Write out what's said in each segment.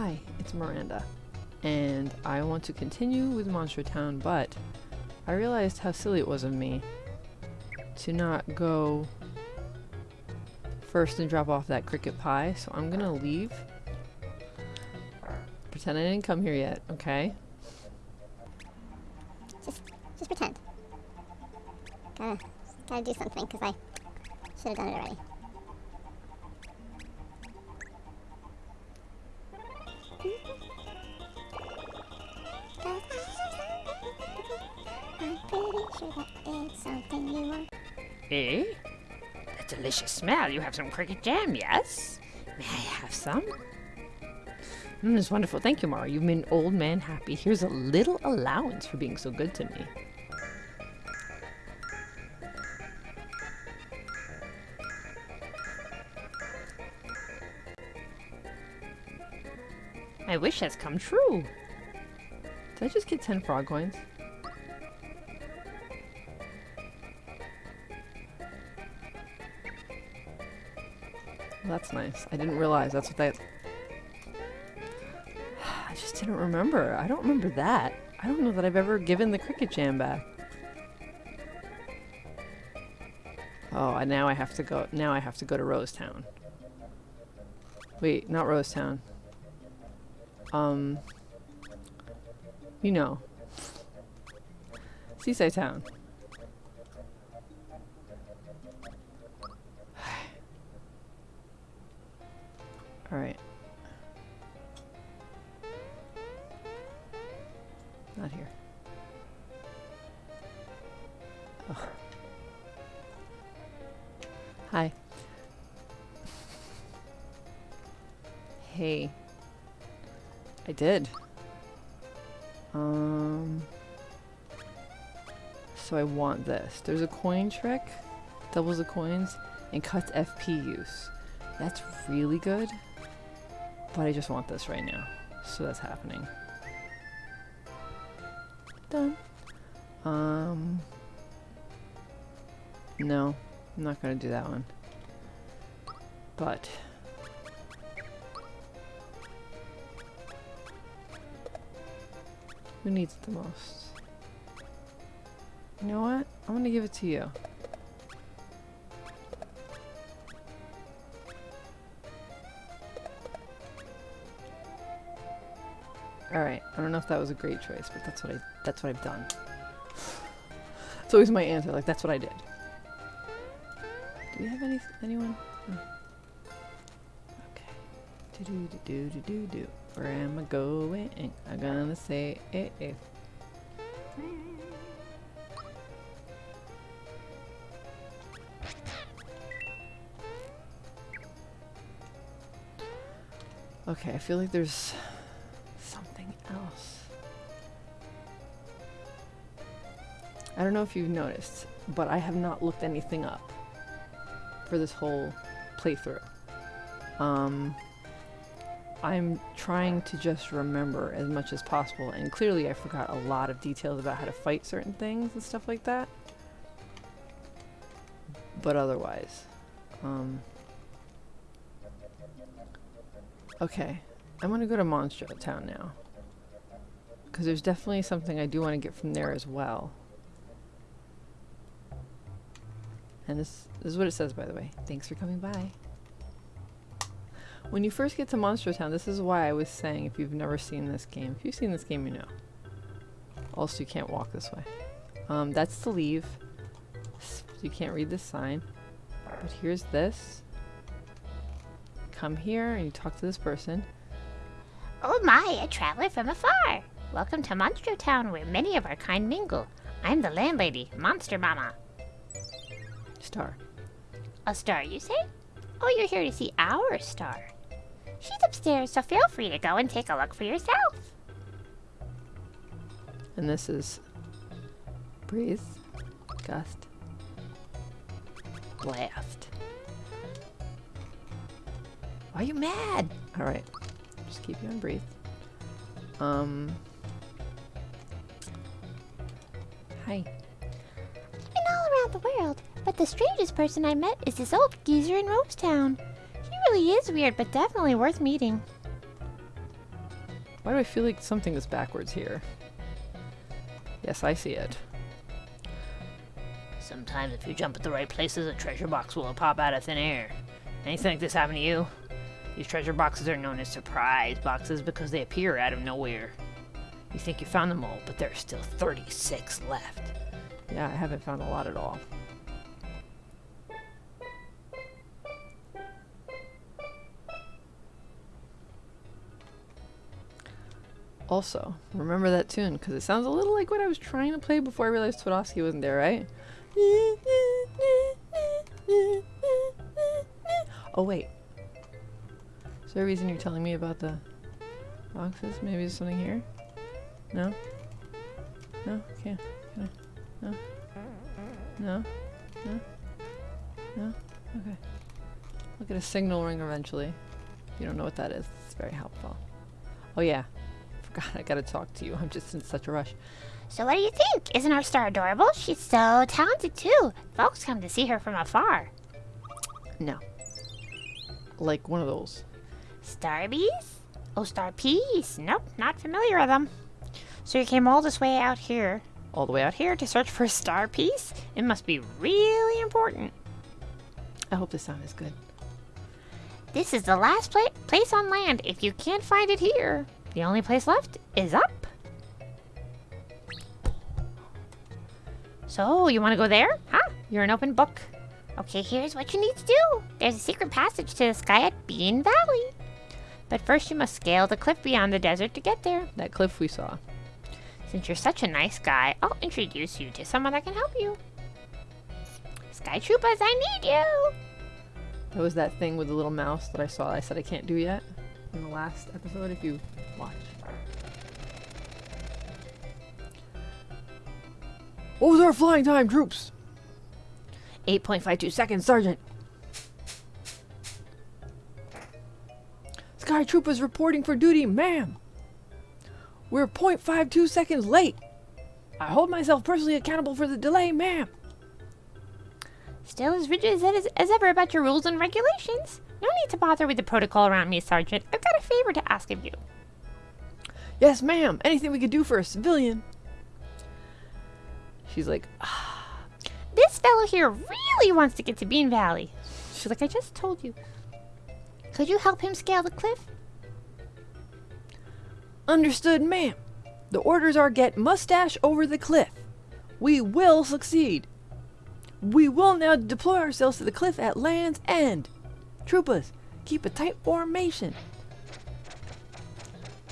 Hi, it's Miranda, and I want to continue with Monstro Town, but I realized how silly it was of me to not go first and drop off that cricket pie, so I'm gonna leave. Pretend I didn't come here yet, okay? Just, just pretend. Gotta, gotta do something because I should have done it already. Something you want. Eh? A delicious smell. You have some cricket jam, yes? May I have some? Mm, it's wonderful. Thank you, Mario. You've made an old man happy. Here's a little allowance for being so good to me. My wish has come true. Did I just get 10 frog coins? That's nice. I didn't realize that's what that... I just didn't remember. I don't remember that. I don't know that I've ever given the cricket jam back. Oh, and now I have to go. Now I have to go to Rosetown. Wait, not Rosetown. Um, you know, Seaside Town. All right. Not here. Hi. Hey. I did. Um. So I want this. There's a coin trick. Doubles the coins and cuts FP use. That's really good. But I just want this right now. So that's happening. Done. Um. No. I'm not gonna do that one. But. Who needs it the most? You know what? I'm gonna give it to you. I don't know if that was a great choice, but that's what I that's what I've done. It's always my answer, like that's what I did. Do we have any anyone? Okay. Do do do do do do. Where am I going? I'm gonna say eh. Okay, I feel like there's don't know if you've noticed, but I have not looked anything up for this whole playthrough. Um, I'm trying to just remember as much as possible, and clearly I forgot a lot of details about how to fight certain things and stuff like that. But otherwise, um, okay, I'm gonna go to Monstro Town now. Because there's definitely something I do want to get from there as well. And this, this is what it says, by the way. Thanks for coming by. When you first get to Monstro Town, this is why I was saying if you've never seen this game. If you've seen this game, you know. Also, you can't walk this way. Um, that's to leave. You can't read this sign. But here's this. Come here and you talk to this person. Oh my, a traveler from afar! Welcome to Monstro Town, where many of our kind mingle. I'm the landlady, Monster Mama. Star. A star, you say? Oh, you're here to see our star. She's upstairs, so feel free to go and take a look for yourself. And this is breathe, gust, blast. Why are you mad? All right, just keep you on breathe. Um. Hi. Been all around the world, but the strangest person I met is this old geezer in Rosetown. He really is weird, but definitely worth meeting. Why do I feel like something is backwards here? Yes, I see it. Sometimes if you jump at the right places, a treasure box will pop out of thin air. Anything like this happen to you? These treasure boxes are known as surprise boxes because they appear out of nowhere. You think you found them all, but there are still 36 left. Yeah, I haven't found a lot at all. Also, remember that tune because it sounds a little like what I was trying to play before I realized Toadofsky wasn't there, right? Oh wait. Is there a reason you're telling me about the boxes? Maybe there's something here? No? No? Can't. Can I? No? No? No? No? Okay. I'll get a signal ring eventually. You don't know what that is, it's very helpful. Oh yeah. Forgot I gotta talk to you. I'm just in such a rush. So what do you think? Isn't our star adorable? She's so talented too. Folks come to see her from afar. No. Like one of those. Starbees? Oh, star peas? Nope, not familiar with them. So you came all this way out here, All the way out here. here to search for a star piece? It must be really important. I hope the sound is good. This is the last pla- place on land. If you can't find it here, the only place left is up. So, you want to go there? Huh? You're an open book. Okay, here's what you need to do. There's a secret passage to the sky at Bean Valley. But first, you must scale the cliff beyond the desert to get there. That cliff we saw. Since you're such a nice guy, I'll introduce you to someone that can help you. Sky Troopers, I need you! That was that thing with the little mouse that I saw. I said I can't do yet in the last episode. If you watch. What was our flying time, troops? 8.52 seconds, Sergeant. Sky Troopers reporting for duty, ma'am. We're 0.52 seconds late. I hold myself personally accountable for the delay, ma'am. Still as rigid as, as ever about your rules and regulations. No need to bother with the protocol around me, Sergeant. I've got a favor to ask of you. Yes, ma'am. Anything we could do for a civilian. She's like, ah. This fellow here really wants to get to Bean Valley. She's like, I just told you. Could you help him scale the cliff? Understood, ma'am. The orders are get mustache over the cliff. We will succeed. We will now deploy ourselves to the cliff at land's end. Troopers, keep a tight formation.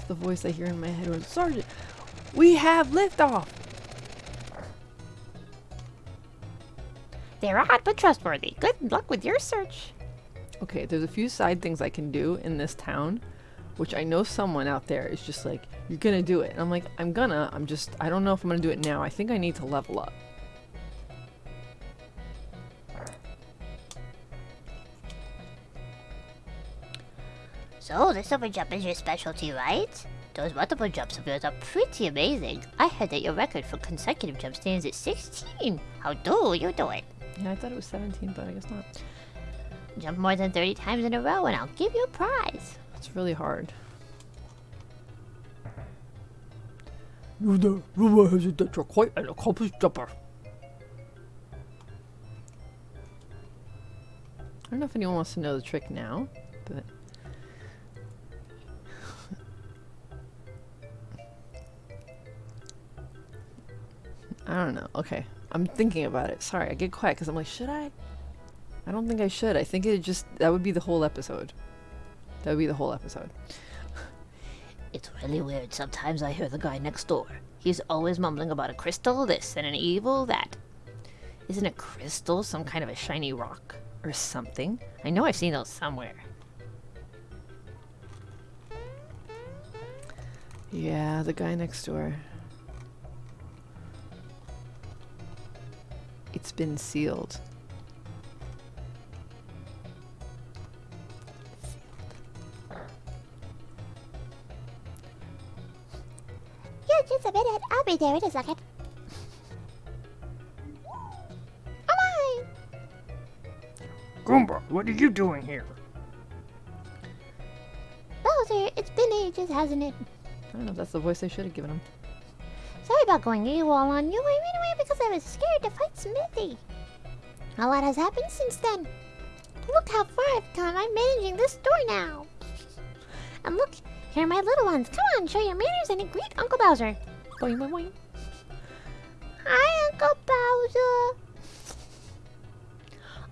The voice I hear in my head was, Sergeant, we have liftoff. They're odd but trustworthy. Good luck with your search. Okay, there's a few side things I can do in this town, which I know someone out there is just like, you're gonna do it. And I'm like, I'm gonna, I'm just, I don't know if I'm gonna do it now. I think I need to level up. So, the super jump is your specialty, right? Those multiple jumps of yours are pretty amazing. I heard that your record for consecutive jump stands at 16. How do you do it? Yeah, I thought it was 17, but I guess not. Jump more than 30 times in a row and I'll give you a prize. It's really hard. You're the rumor has it that you're quite an accomplished jumper. I don't know if anyone wants to know the trick now, but I don't know. Okay, I'm thinking about it. Sorry, I get quiet because I'm like, should I? I don't think I should. I think it just that would be the whole episode. That would be the whole episode. It's really weird. Sometimes I hear the guy next door. He's always mumbling about a crystal this and an evil that. Isn't a crystal some kind of a shiny rock or something? I know I've seen those somewhere. Yeah, the guy next door. It's been sealed. Yeah, just a minute. I'll be there in a second. Oh my! Goomba, what are you doing here? Bowser, it's been ages, hasn't it? I don't know if that's the voice I should have given him. Sorry about going AWOL on you. I ran away because I was scared to fight Smithy. A lot has happened since then. Look how far I've come. I'm managing this store now. And look, here are my little ones. Come on, show your manners and greet Uncle Bowser. Boing, boing, boing. Hi, Uncle Bowser.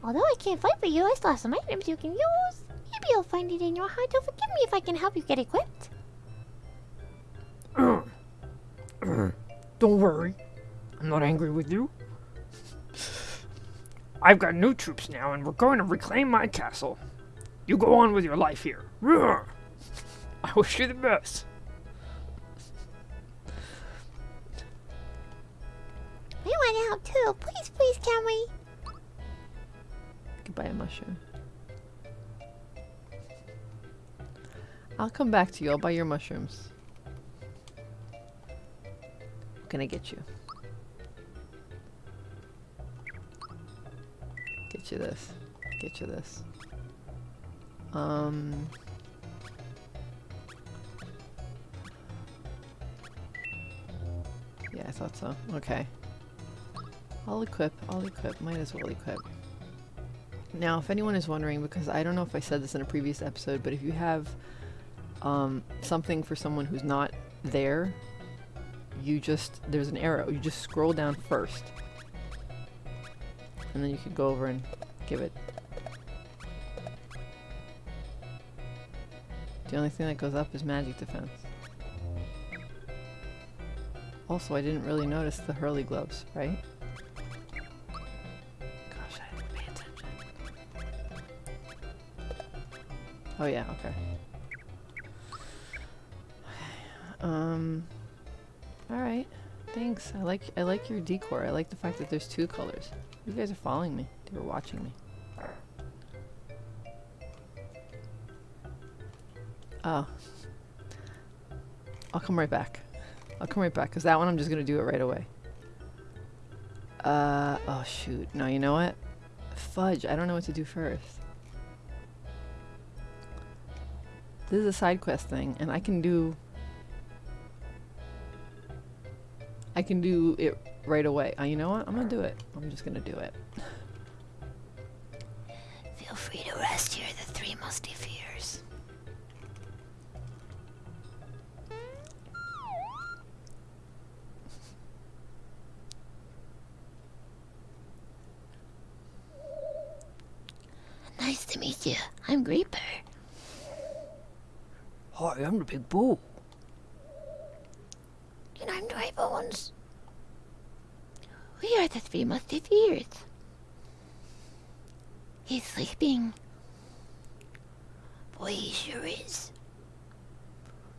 Although I can't fight for you, I still have some items you can use. Maybe you'll find it in your heart to forgive me if I can help you get equipped. Don't worry. I'm not angry with you. I've got new troops now, and we're going to reclaim my castle. You go on with your life here. Roar. I wish you the best. We want out too. Please, please, can we? Could buy a mushroom. I'll come back to you. I'll buy your mushrooms. Can I get you? Get you this. Get you this. Um. Yeah, I thought so. Okay. I'll equip. I'll equip. Might as well equip. Now, if anyone is wondering, because I don't know if I said this in a previous episode, but if you have um, something for someone who's not there, you just, there's an arrow. You just scroll down first. And then you can go over and give it. The only thing that goes up is magic defense. Also, I didn't really notice the Hurly Gloves, right? Gosh, I didn't pay attention. Oh yeah, okay. Um. All right. Thanks. I like I like your decor. I like the fact that there's two colors. You guys are following me. They were watching me. Oh. I'll come right back. I'll come right back because that one I'm just gonna do it right away. Uh oh shoot. No, you know what? Fudge. I don't know what to do first. This is a side quest thing, and I can do. I can do it right away. Uh, you know what? I'm gonna do it. I'm just gonna do it. Feel free to rest here, the three musty fears. Nice to meet you. I'm Greaper. Hi, I'm the big bull. And I'm We are the three musketeers. He's sleeping. Boy, he sure is.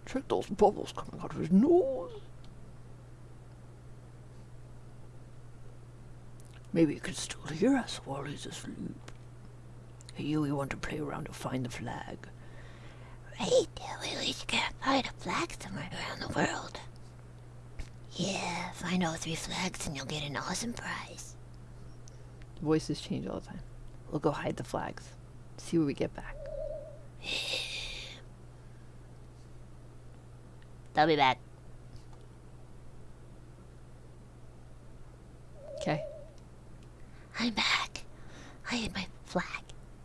Check those bubbles coming out of his nose. Maybe he can still hear us while he's asleep. Hey, you, we want to play around to find the flag. Right, we each gotta find a flag somewhere around the world. Yeah, find all three flags and you'll get an awesome prize. Voices change all the time. We'll go hide the flags. See what we get back. They'll be back. Okay. I'm back. I hid my flag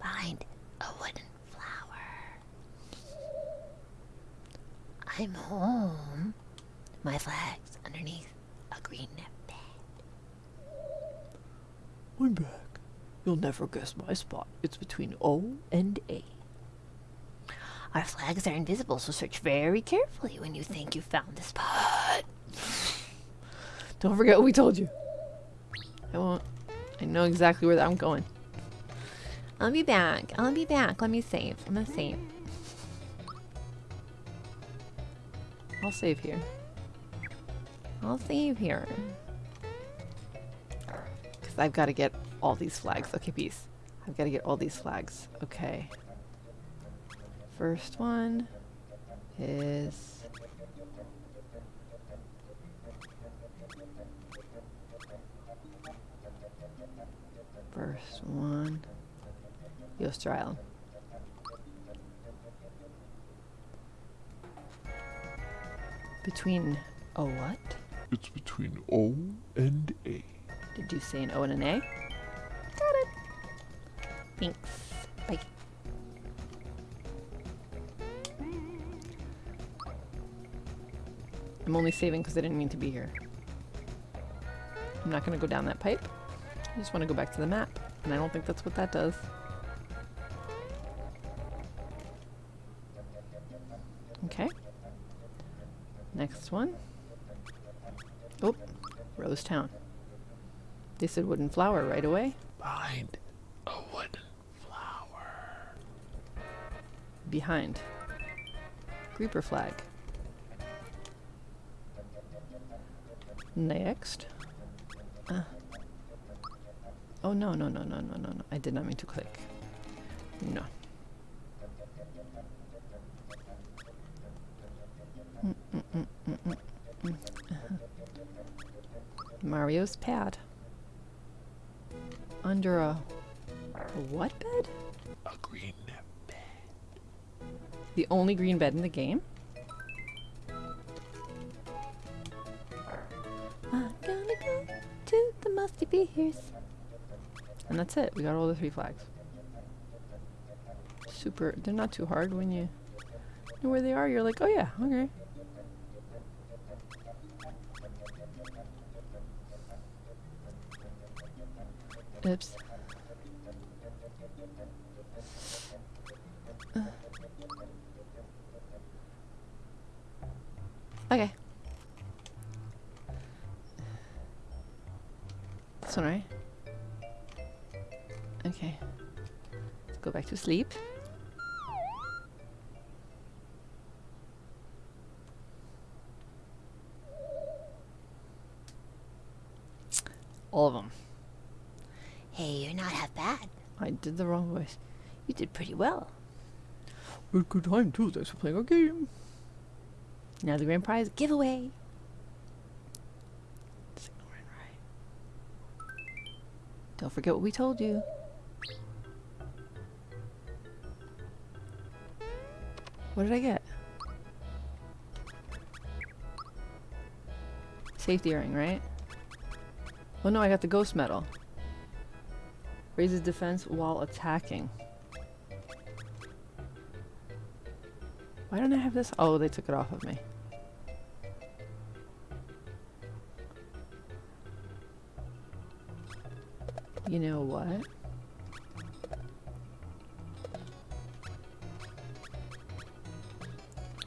behind a wooden flower. I'm home. My flag's underneath a green bed. I'm back. You'll never guess my spot. It's between O and A. Our flags are invisible, so search very carefully when you think you found the spot. Don't forget what we told you. I won't. I know exactly where I'm going. I'll be back. I'll be back. Let me save. I'm gonna save. I'll save here. I'll save here. Because I've got to get all these flags. Okay, peace. I've got to get all these flags. Okay. First one is... First one. Yoster Island. Between a what? It's between O and A. Did you say an O and an A? Got it. Thanks. Bye. I'm only saving because I didn't mean to be here. I'm not going to go down that pipe. I just want to go back to the map. And I don't think that's what that does. Okay. Next one. Oh, Rose Town. They said wooden flower right away. Behind a wooden flower. Behind. Greaper flag. Next. Uh. Oh no no no no no no no! I did not mean to click. No. Mm, mm, mm, mm, mm, mm. Uh-huh. Mario's pad. Under a, a what bed? A green bed. The only green bed in the game? I'm gonna go to the musty beers. And that's it. We got all the three flags. Super. They're not too hard when you know where they are. You're like, oh yeah, okay. Oops. Uh. Okay. One, right? Okay. Let's go back to sleep. All of them. Hey, you're not half bad. I did the wrong voice. You did pretty well. It's good time too. Thanks for playing our game. Now the grand prize giveaway. Right. Don't forget what we told you. What did I get? Safety ring, right? Oh no, I got the ghost medal. Raises defense while attacking. Why don't I have this? Oh, they took it off of me. You know what?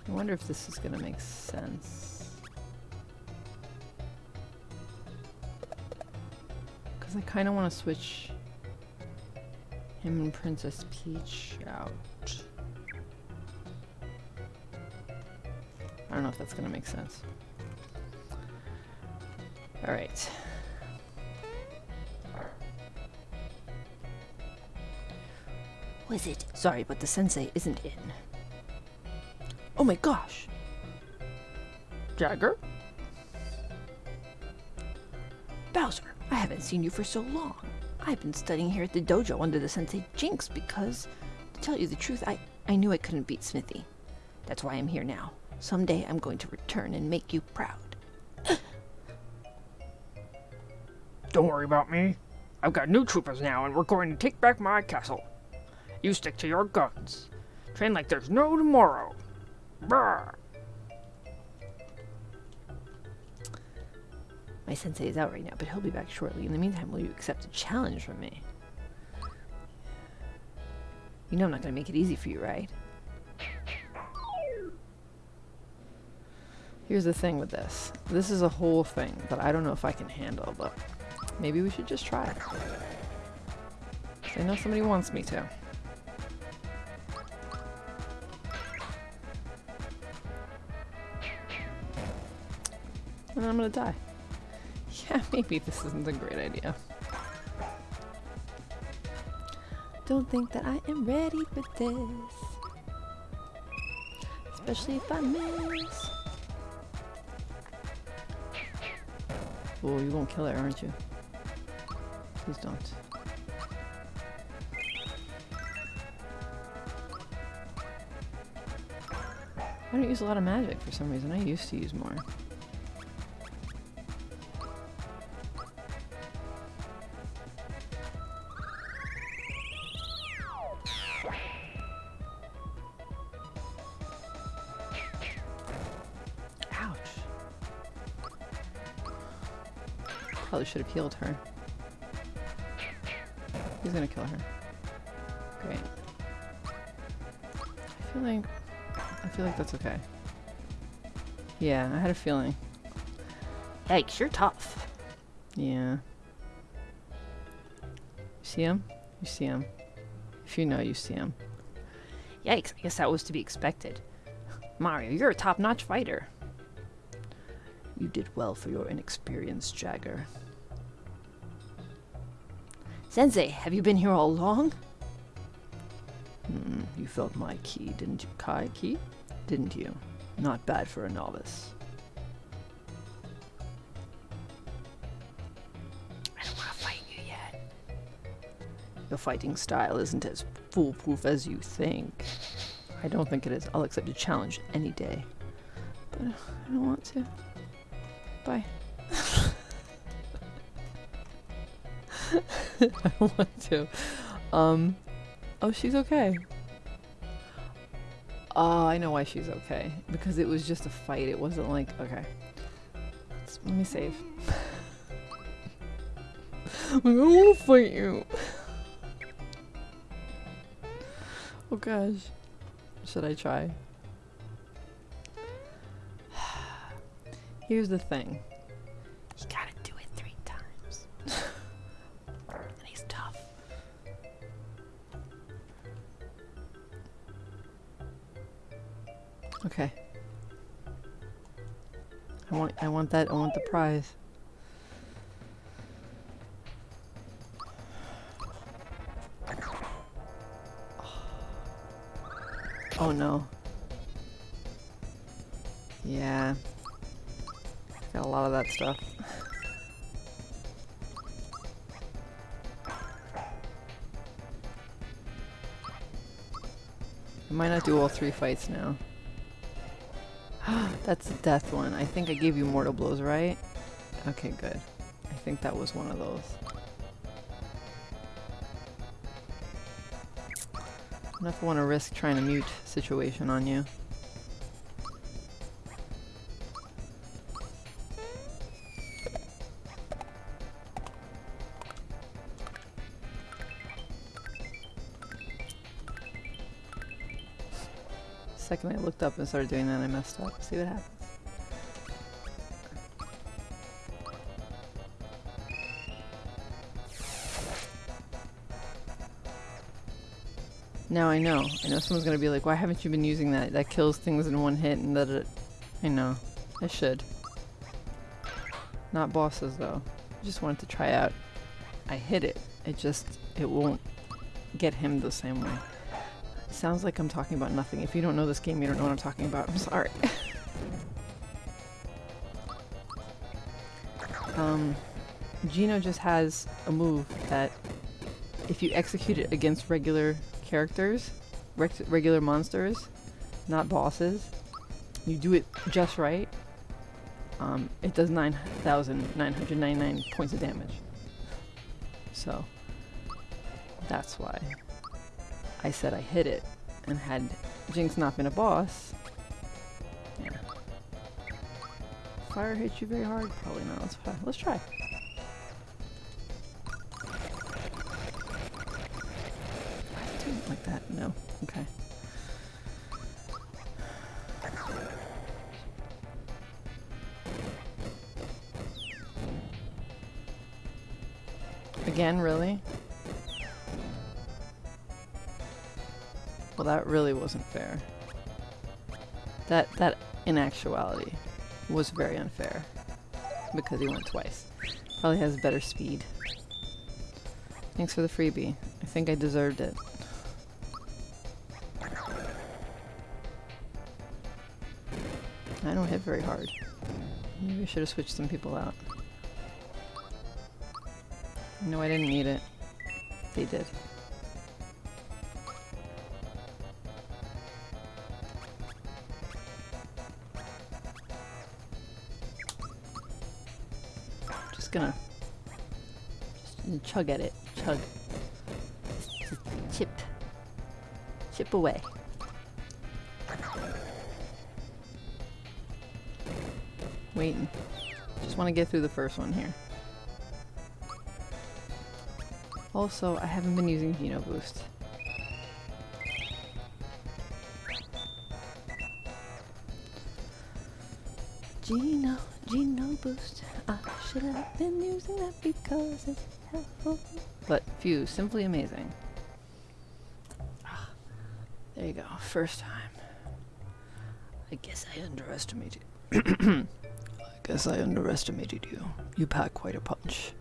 I wonder if this is gonna make sense. Because I kind of want to switch him and Princess Peach out. I don't know if that's gonna make sense. Alright. Was it? Sorry, but the sensei isn't in. Oh my gosh! Jagger? Bowser, I haven't seen you for so long. I've been studying here at the dojo under the sensei Jinx because, to tell you the truth, I, I knew I couldn't beat Smithy. That's why I'm here now. Someday I'm going to return and make you proud. Don't worry about me. I've got new troopers now, and we're going to take back my castle. You stick to your guns. Train like there's no tomorrow. Brr. My sensei is out right now, but he'll be back shortly. In the meantime, will you accept a challenge from me? You know I'm not going to make it easy for you, right? Here's the thing with this. This is a whole thing that I don't know if I can handle, but maybe we should just try it. I know somebody wants me to. And I'm gonna die. Yeah, maybe this isn't a great idea. Don't think that I am ready for this. Especially if I miss. Oh, you won't kill it, aren't you? Please don't. I don't use a lot of magic for some reason. I used to use more. Should have healed her. He's gonna kill her. Great. I feel like I feel like that's okay. Yeah, I had a feeling. Yikes, you're tough. Yeah. You see him? You see him. If you know, you see him. Yikes, I guess that was to be expected. Mario, you're a top-notch fighter. You did well for your inexperienced Jagger. Sensei, have you been here all along? Hmm, you felt my ki, didn't you? Kai key? Didn't you? Not bad for a novice. I don't want to fight you yet. Your fighting style isn't as foolproof as you think. I don't think it is. I'll accept a challenge any day. But I don't want to. Bye. I don't want to. Um. Oh, she's okay. Oh, I know why she's okay. Because it was just a fight. It wasn't like okay. Let's- let me save. I to fight you. Oh gosh. Should I try? Here's the thing. That I want the prize. Oh no. Yeah. Got a lot of that stuff. I might not do all three fights now. That's the death one. I think I gave you mortal blows, right? Okay, good. I think that was one of those. I don't know if I want to risk trying to mute situation on you. Second I looked up and started doing that, I messed up. See what happens. Now I know. I know someone's gonna be like, why haven't you been using that? That kills things in one hit and that it... I know. I should. Not bosses though. I just wanted to try out. I hit it. It just... It won't get him the same way. Sounds like I'm talking about nothing. If you don't know this game, you don't know what I'm talking about. I'm sorry. um, Geno just has a move that if you execute it against regular characters, regular monsters, not bosses, you do it just right, um, it does 9,999 points of damage. So, that's why. I said I hit it, and had Jinx not been a boss, yeah. Fire hit you very hard? Probably not. Let's try. Let's try. Doing it like that? No. Okay. Again, really? Really wasn't fair. That, that, in actuality, was very unfair. Because he went twice. Probably has better speed. Thanks for the freebie. I think I deserved it. I don't hit very hard. Maybe I should have switched some people out. No, I didn't need it. They did. Chug at it. Chug. Chip. Chip away. Waiting. Just want to get through the first one here. Also, I haven't been using Geno Boost. Geno, Geno Boost. I should have been using that because it's. But phew, simply amazing. Ah, There you go, first time. I guess I underestimated. I guess I underestimated you. You pack quite a punch.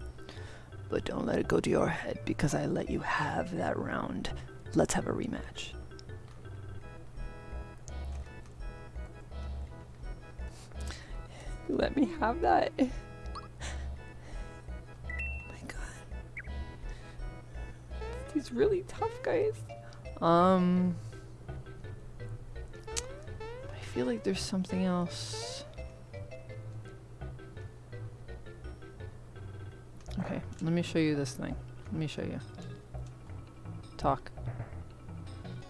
But don't let it go to your head because I let you have that round. Let's have a rematch. You let me have that. He's really tough, guys. Um. I feel like there's something else. Okay, let me show you this thing. Let me show you. Talk.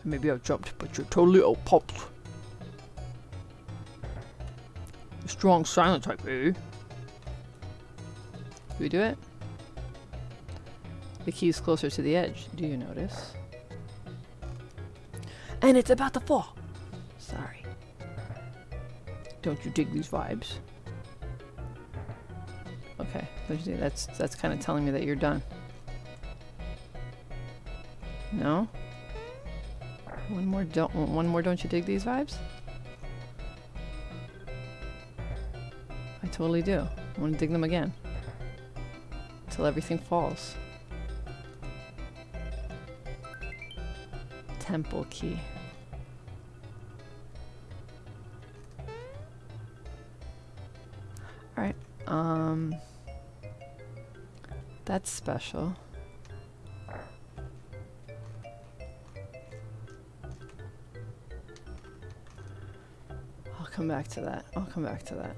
Maybe I've jumped, but you're totally out popped. Strong silent type, eh? Do we do it? The key's closer to the edge. Do you notice? And it's about to fall. Sorry. Don't you dig these vibes? Okay, don't you think that's that's kind of telling me that you're done. No. One more. Don't. One more. Don't you dig these vibes? I totally do. I want to dig them again. Until everything falls. Temple key. Alright. Um. That's special. I'll come back to that. I'll come back to that.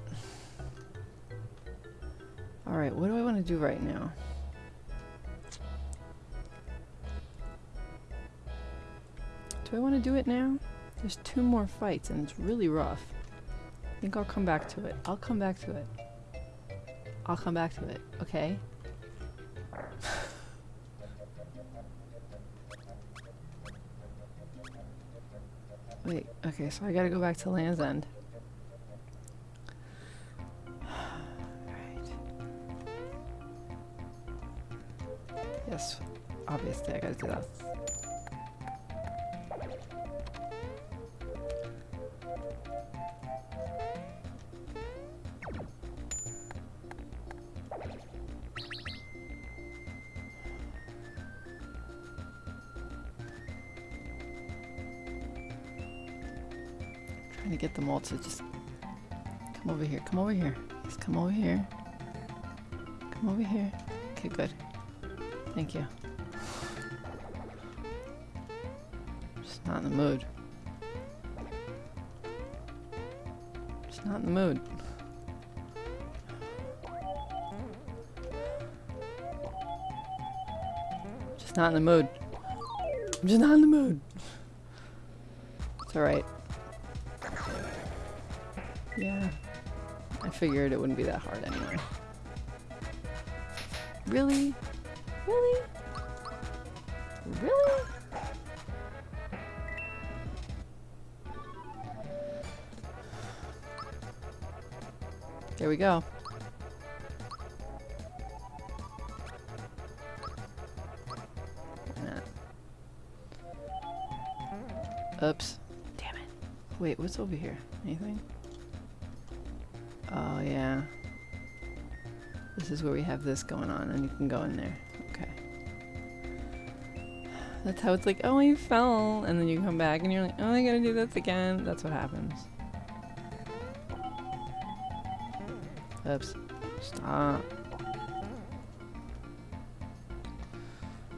Alright, what do I want to do right now? Do I want to do it now? There's two more fights and it's really rough. I think I'll come back to it. I'll come back to it. I'll come back to it, okay? Wait, okay, so I gotta go back to Land's End. Trying to get them all to just come over here. Come over here. Just come over here. Come over here. Okay, good. Thank you. Just not in the mood. Just not in the mood. Just not in the mood. I'm just not in the mood. It's alright. Figured it wouldn't be that hard anyway. Really? Really? Really? There we go. Oops. Damn it. Wait, what's over here? Anything? Is where we have this going on, and you can go in there. Okay. That's how it's like, oh, you fell, and then you come back, and you're like, oh, I gotta do this again. That's what happens. Oops. Stop.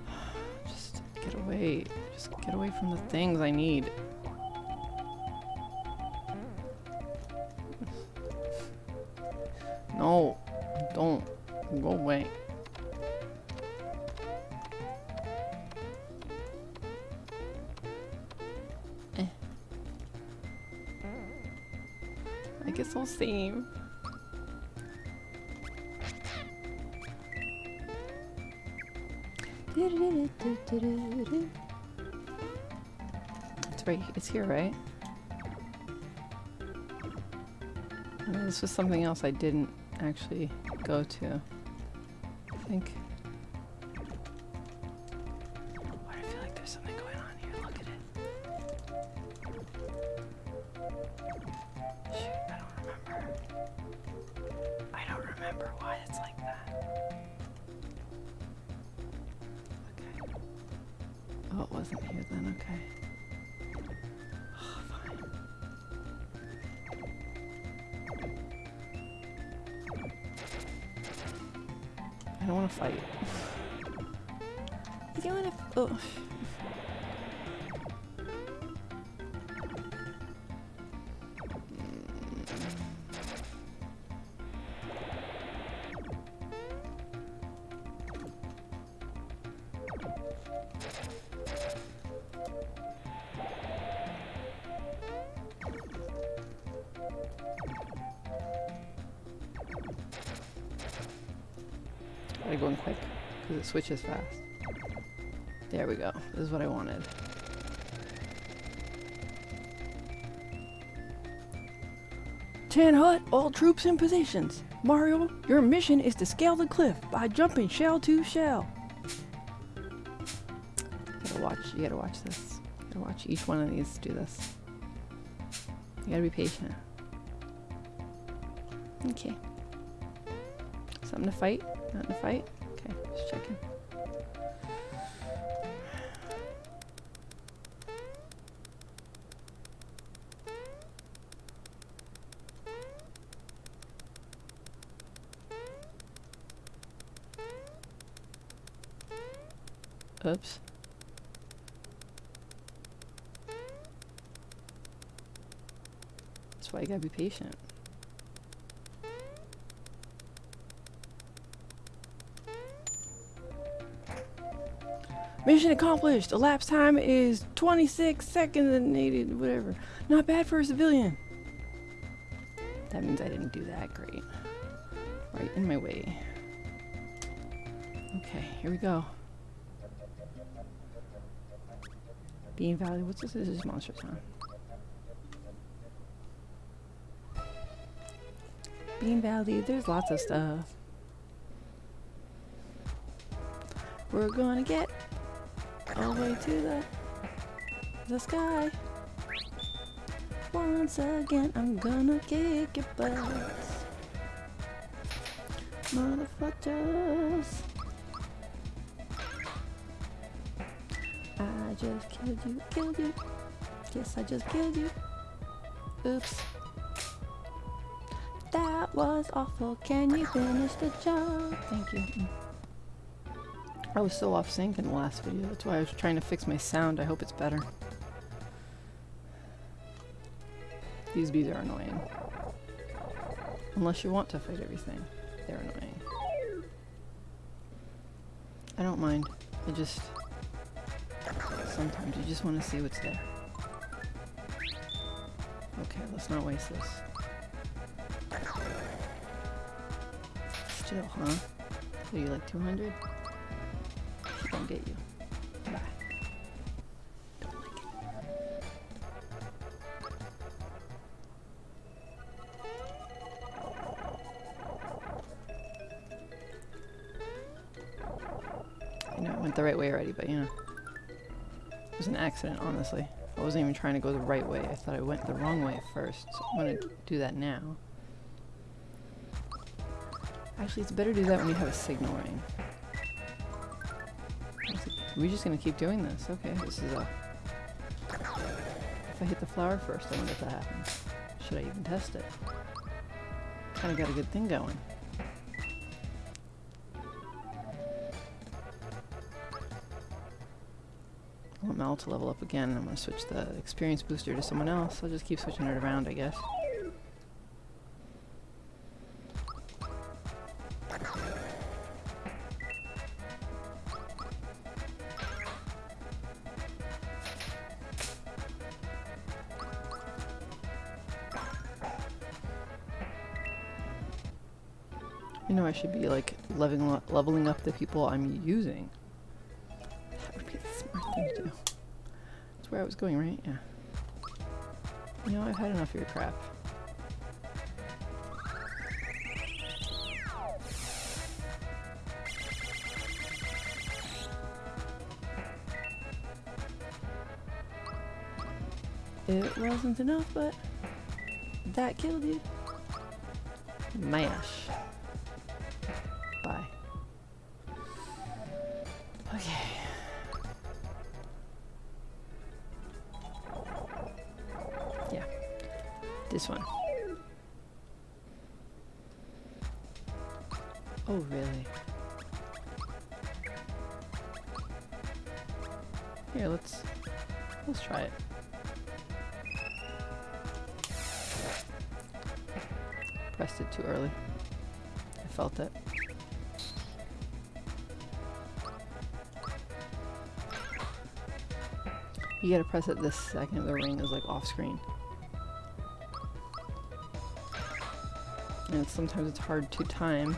Just get away. Just get away from the things I need. Guess I'll same. It's right. It's here, right? This was something else I didn't actually go to. I think. It switches fast. There we go. This is what I wanted. Tan Hut, all troops in positions. Mario, your mission is to scale the cliff by jumping shell to shell. You gotta watch. You gotta watch this. You gotta watch each one of these do this. You gotta be patient. Okay. Something to fight? Nothing to fight? Okay, just checking. Oops. That's why you gotta be patient. Mission accomplished. Elapsed time is 26 seconds and 80, whatever. Not bad for a civilian. That means I didn't do that great. Right in my way. Okay, here we go. Bean Valley. What's this? This is Monstro Town. Bean Valley. There's lots of stuff. We're gonna get way to the the sky. Once again, I'm gonna kick your butts, motherfuckers. I just killed you, killed you. Yes, I just killed you. Oops. That was awful. Can you finish the job? Thank you. I was so off sync in the last video. That's why I was trying to fix my sound. I hope it's better. These bees are annoying. Unless you want to fight everything. They're annoying. I don't mind. I just... Sometimes you just want to see what's there. Okay, let's not waste this. Still, huh? Are you like 200? Don't get you. Bye. Don't like it. I know I went the right way already, but you know. It was an accident, honestly. I wasn't even trying to go the right way. I thought I went the wrong way first. So I'm gonna do that now. Actually, it's better to do that when you have a signal ring. Are we just gonna keep doing this? Okay, this is a... If I hit the flower first, I wonder if that happens. Should I even test it? Kinda got a good thing going. I want Mallow to level up again. I'm gonna switch the experience booster to someone else. I'll just keep switching it around, I guess. Leveling up, the people I'm using. That would be the smart thing to do. That's where I was going, right? Yeah. You know, I've had enough of your crap. It wasn't enough, but that killed you. Mash. You gotta press it this second the ring is like off screen. And sometimes it's hard to time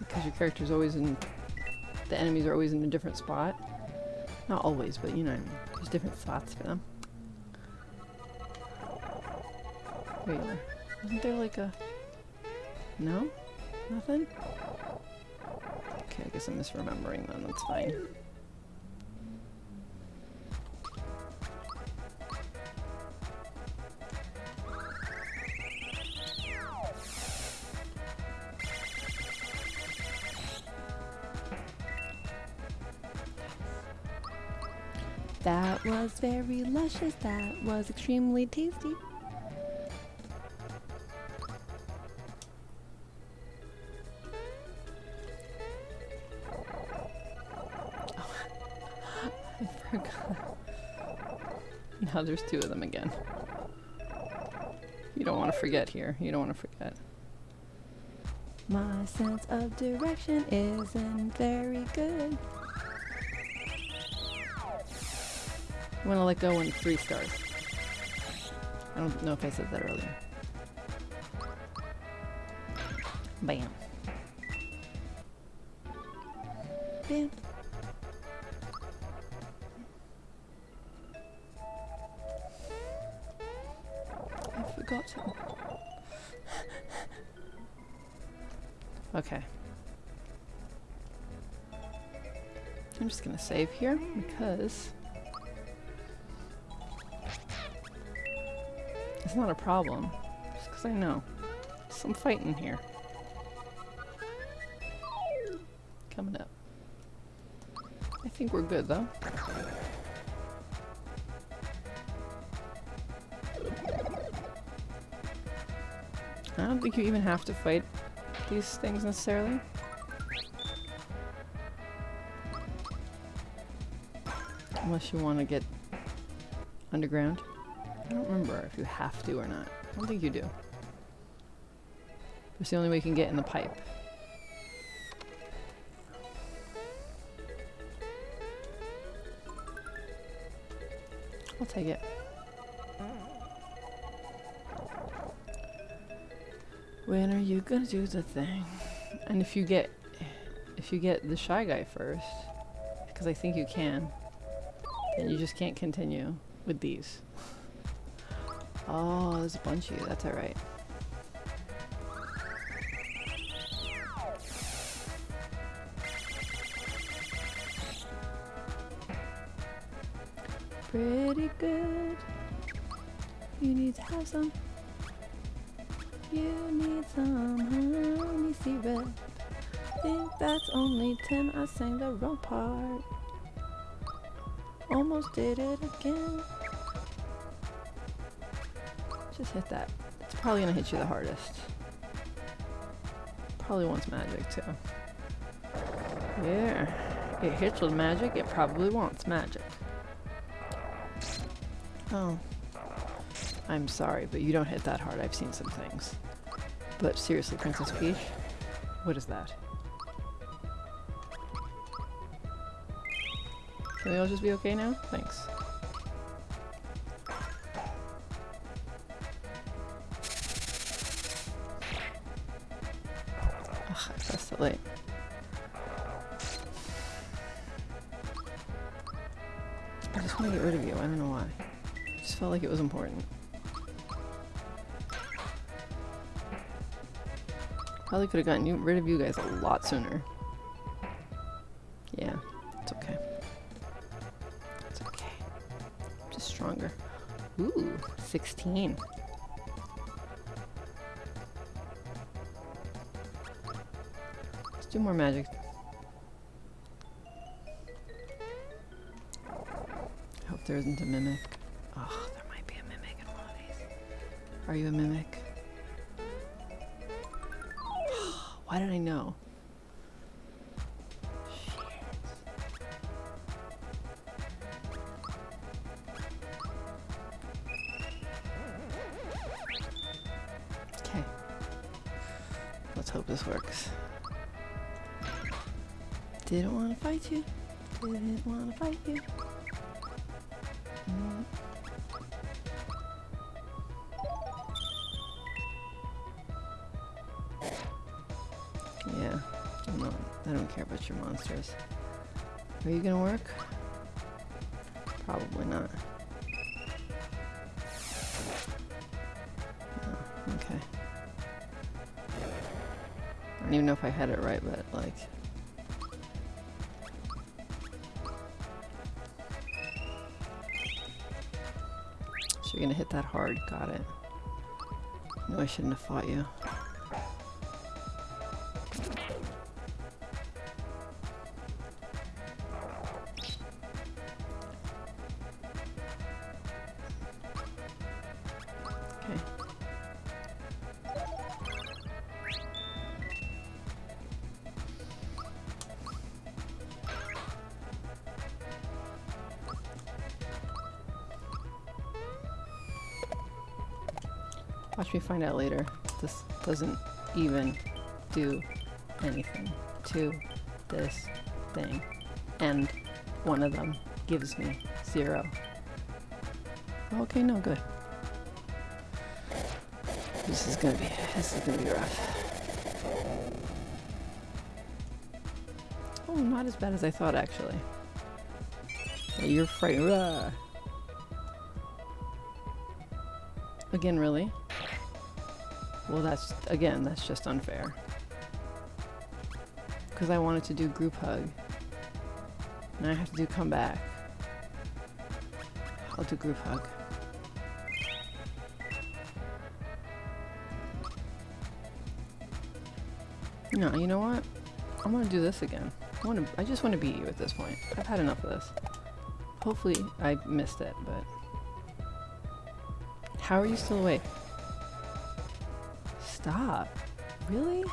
because your character's always in the enemies are always in a different spot. Not always, but you know what I mean. There's different spots for them. There you are. Wasn't there like a... No? Nothing? Okay, I guess I'm misremembering then, that's fine. Very luscious, that was extremely tasty. Oh. I forgot. Now there's two of them again. You don't want to forget here. You don't want to forget. My sense of direction isn't very good. I'm gonna let go in three stars. I don't know if I said that earlier. Bam. Bam. I forgot to. okay. I'm just gonna save here because it's not a problem. Just because I know. Some fighting here. Coming up. I think we're good though. I don't think you even have to fight these things necessarily. Unless you want to get underground. I don't remember if you have to or not. I don't think you do. It's the only way you can get in the pipe. I'll take it. When are you gonna do the thing? And if you get, if you get the shy guy first, because I think you can, then you just can't continue with these. Oh, there's a bunch of you. That's alright. Pretty good. You need to have some. You need some honey syrup. Think that's only 10. I sang the wrong part. Almost did it again. Just hit that. It's probably gonna hit you the hardest. Probably wants magic too. Yeah. It hits with magic, it probably wants magic. Oh. I'm sorry, but you don't hit that hard. I've seen some things. But seriously, Princess Peach, what is that? Can we all just be okay now? Thanks. Could have gotten you, rid of you guys a lot sooner. Yeah, it's okay. It's okay. Just stronger. Ooh, 16. Let's do more magic. I hope there isn't a mimic. Oh, there might be a mimic in one of these. Are you a mimic? Why did I know? Okay. Let's hope this works. Didn't want to fight you. Didn't want to fight you. I don't care about your monsters. Are you gonna work? Probably not. Oh, okay. I don't even know if I had it right, but like. So you're gonna hit that hard, got it. No, I shouldn't have fought you. This doesn't even do anything to this thing. And one of them gives me zero. Okay, no, good. This is gonna be this is gonna be rough. Oh, not as bad as I thought actually. Yeah, you're frightened. Rah. Uh. Again, really? Well, that's again, that's just unfair. Because I wanted to do group hug. And I have to do come back. I'll do group hug. No, you know what? I'm gonna do this again. I want to. I just want to beat you at this point. I've had enough of this. Hopefully, I missed it, but how are you still awake? Stop. Really?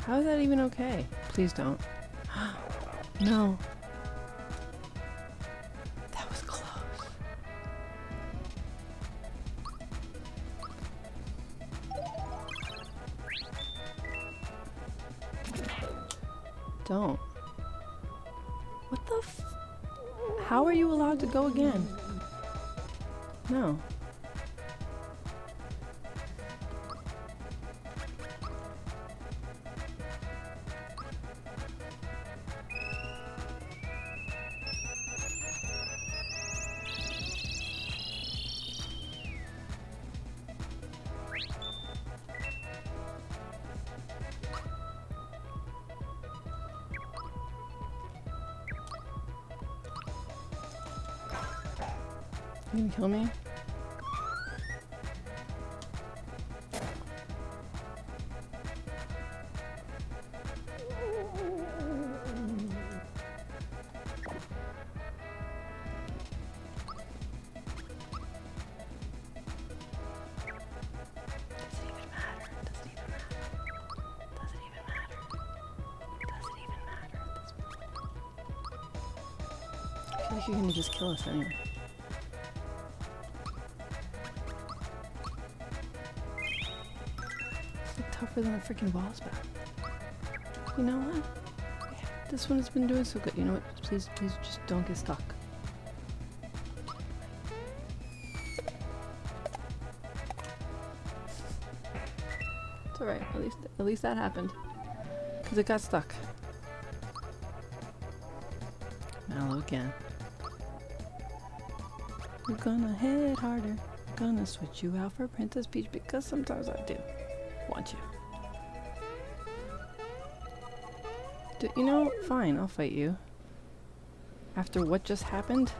How is that even okay? Please don't. no. That was close. Don't. What the How are you allowed to go again? No. Matter at this point? I feel like you're gonna just kill us anyway. Like than freaking boss battle. You know what? This one has been doing so good. You know what? Please, please just don't get stuck. It's alright. At least, at least that happened. Because it got stuck. Mallow again. We're gonna hit harder. Gonna switch you out for Princess Peach because sometimes I do You know, fine, I'll fight you. After what just happened?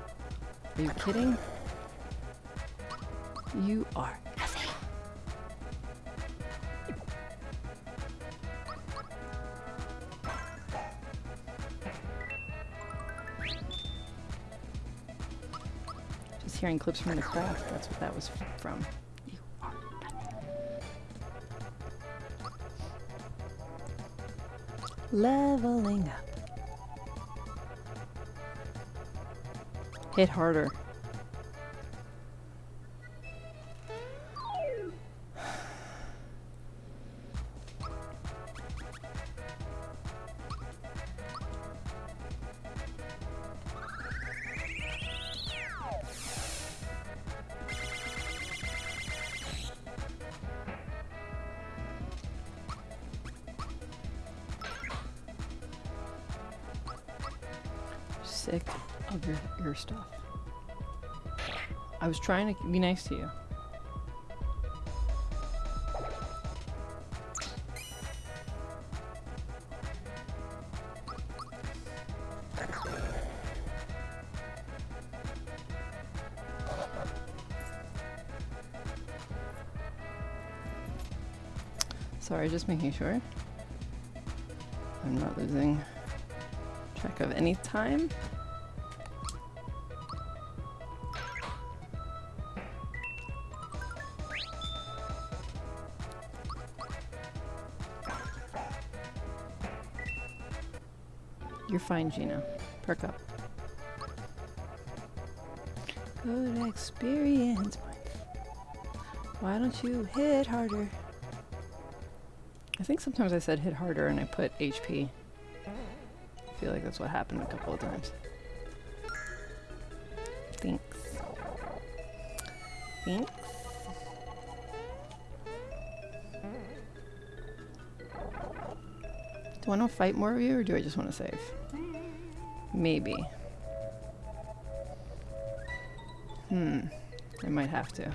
Are you kidding? You are nothing. Just hearing clips from the craft, that's what that was from. Leveling up. Hit harder. Trying to be nice to you. Sorry, just making sure. I'm not losing track of any time. Fine, Geno. Perk up. Good experience. Why don't you hit harder? I think sometimes I said hit harder and I put HP. I feel like that's what happened a couple of times. Thanks. Thanks. Do I want to fight more of you or do I just want to save? Maybe. Hmm. I might have to.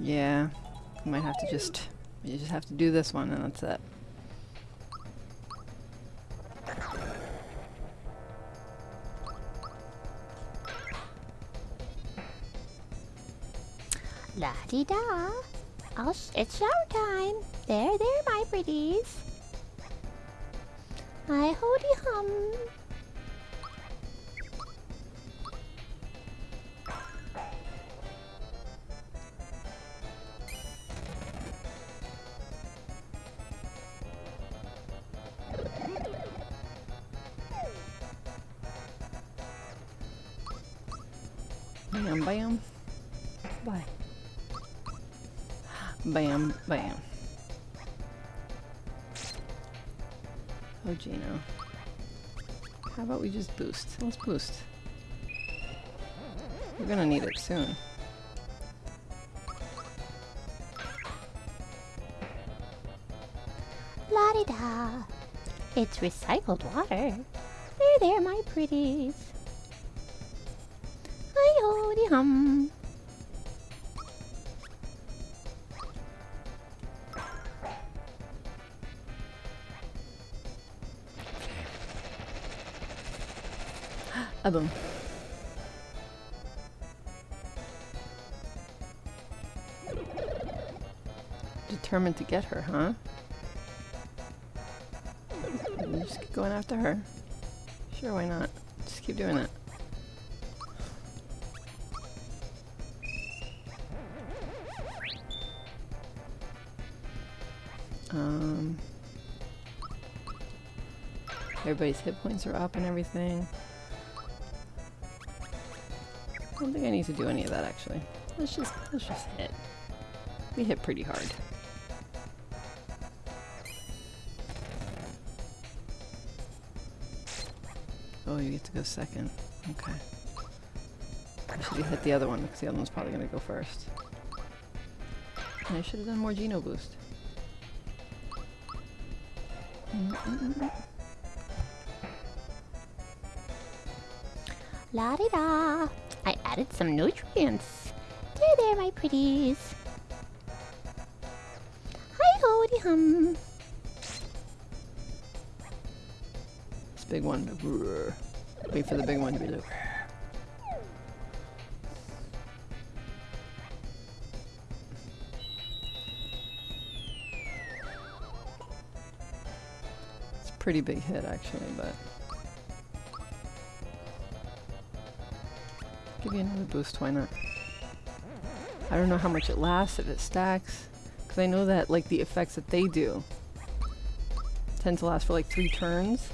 Yeah. I might have to just you just have to do this one and that's it. La di da. I'll it's shower time. There, there, my pretties. I hody hum. About we just boost? Let's boost. We're gonna need it soon. La di da. It's recycled water. There, there, my pretties. Hi hody hum. A boom. Determined to get her, huh? Just keep going after her. Sure, why not? Just keep doing it. Um, everybody's hit points are up and everything. I don't think I need to do any of that actually. Let's just let's just hit. We hit pretty hard. Oh, you get to go second. Okay. I should have hit the other one because the other one's probably gonna go first. And I should have done more Geno boost. Mm-mm-mm. La di da. Added some nutrients. There, there, my pretties. Hi, hoody hum. This big one. Wait for the big one to be like. It's a pretty big hit actually, but give you another boost, why not? I don't know how much it lasts, if it stacks, because I know that like the effects that they do tend to last for like three turns.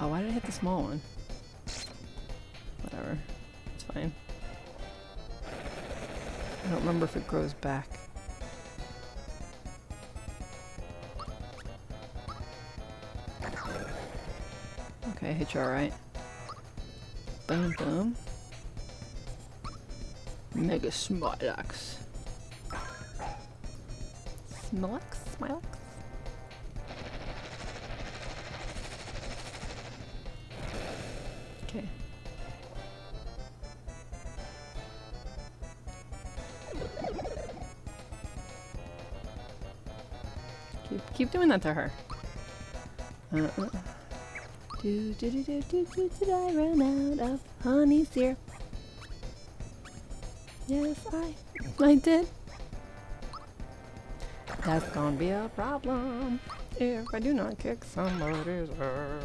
Oh, why did I hit the small one? Whatever. It's fine. I don't remember if it grows back. Hit you alright. Boom, boom. Mega Smilax. Smilax? Smilax? Okay. Keep keep doing that to her. Uh, uh. Do do do do do do did I run out of honey syrup? Yes, I I did. That's gonna be a problem if I do not kick somebody's ass.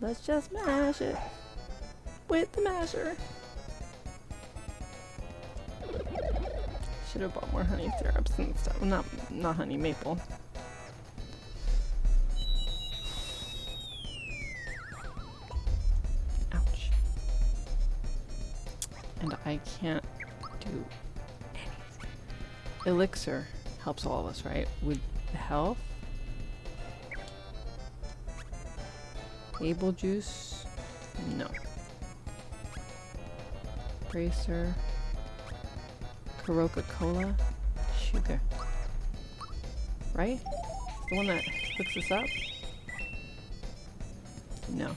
Let's just mash it with the masher. Should have bought more honey syrups and stuff. Not not honey maple. Elixir helps all of us, right? With health. Able juice? No. Bracer. Kerokero Cola? Sugar. Right? The one that hooks us up? No.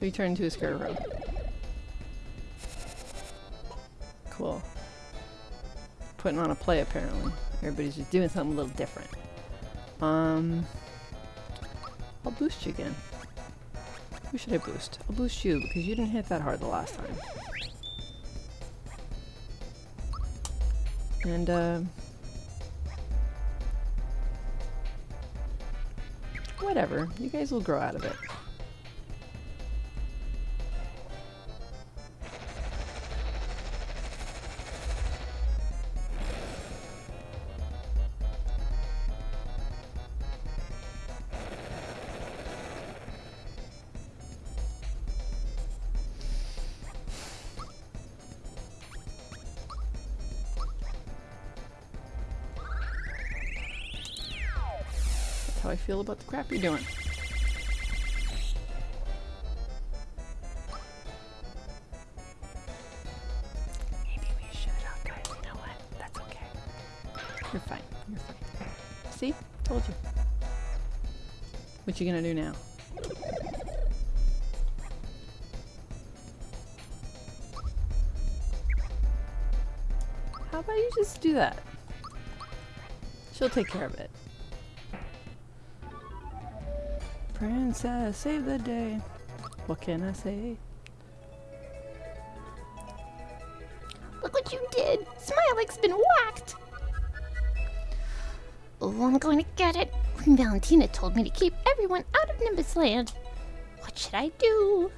We turn into a scarecrow. Cool. Putting on a play apparently. Everybody's just doing something a little different. Um, I'll boost you again. Who should I boost? I'll boost you because you didn't hit that hard the last time. And uh, whatever, you guys will grow out of it. Feel about the crap you're doing. Maybe we should. Oh, guys, you know what? That's okay. You're fine. You're fine. See? Told you. What you gonna do now? How about you just do that? She'll take care of it. Princess, save the day. What can I say? Look what you did! Smilax been whacked! Oh, I'm going to get it. Queen Valentina told me to keep everyone out of Nimbus Land. What should I do?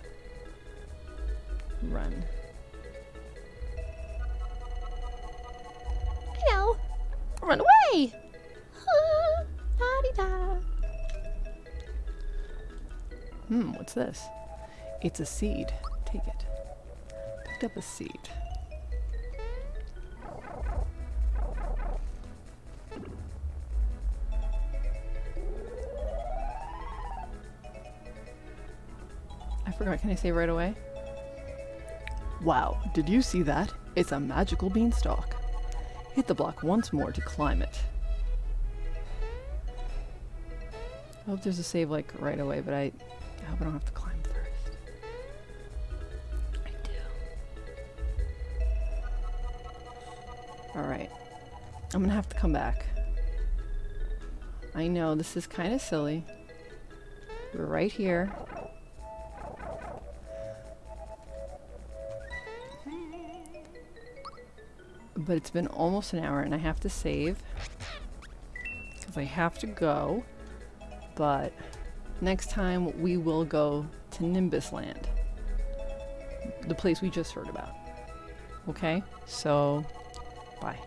Run. I know. Run away! Ah, la-di-da. Hmm, what's this? It's a seed. Take it. Picked up a seed. I forgot, can I say right away? Wow, did you see that? It's a magical beanstalk. Hit the block once more to climb it. I hope there's a save like right away, but I I hope I don't have to climb first. I do. Alright. I'm gonna have to come back. I know this is kind of silly. We're right here. But it's been almost an hour and I have to save. Because I have to go. But next time we will go to Nimbus Land. The place we just heard about. Okay? So, bye.